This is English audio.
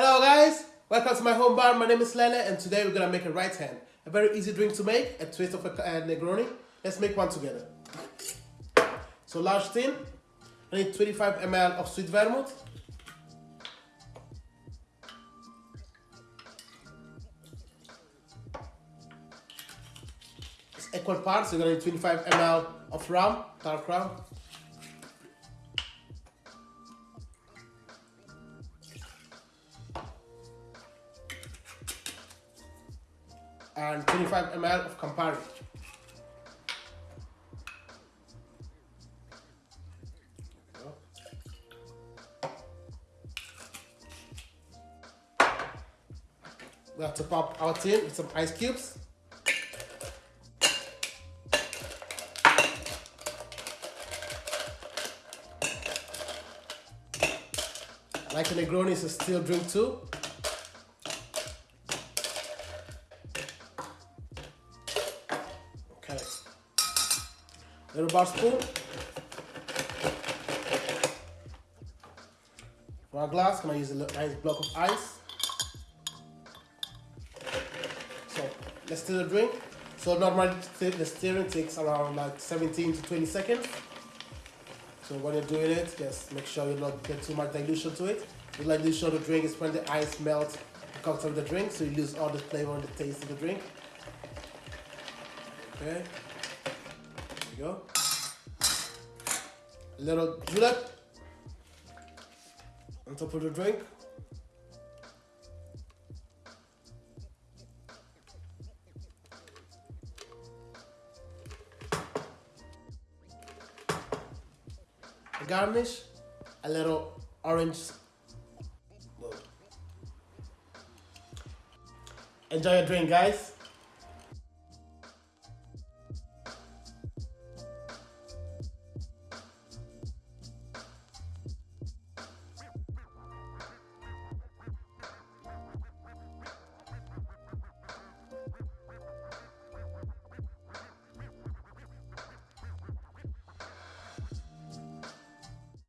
Hello guys, welcome to my home bar. My name is Lele and today we're gonna make a right hand. A very easy drink to make, a twist of a Negroni. Let's make one together. So large tin, I need 25 ml of sweet vermouth. It's equal parts, you're gonna need 25 ml of rum, dark rum. And 25 ml of Campari. We have to pop our tin with some ice cubes. Like a Negroni is a still drink too. Little bar spoon. For our glass, can I use a nice block of ice? So let's stir the drink. So normally the stirring takes around like 17 to 20 seconds. So when you're doing it, just make sure you don't get too much dilution to it. The dilution of the drink is when the ice melts comes out of the drink, so you lose all the flavor and the taste of the drink. Okay. Go. A little julep on top of the drink. A garnish, a little orange. Enjoy your drink, guys.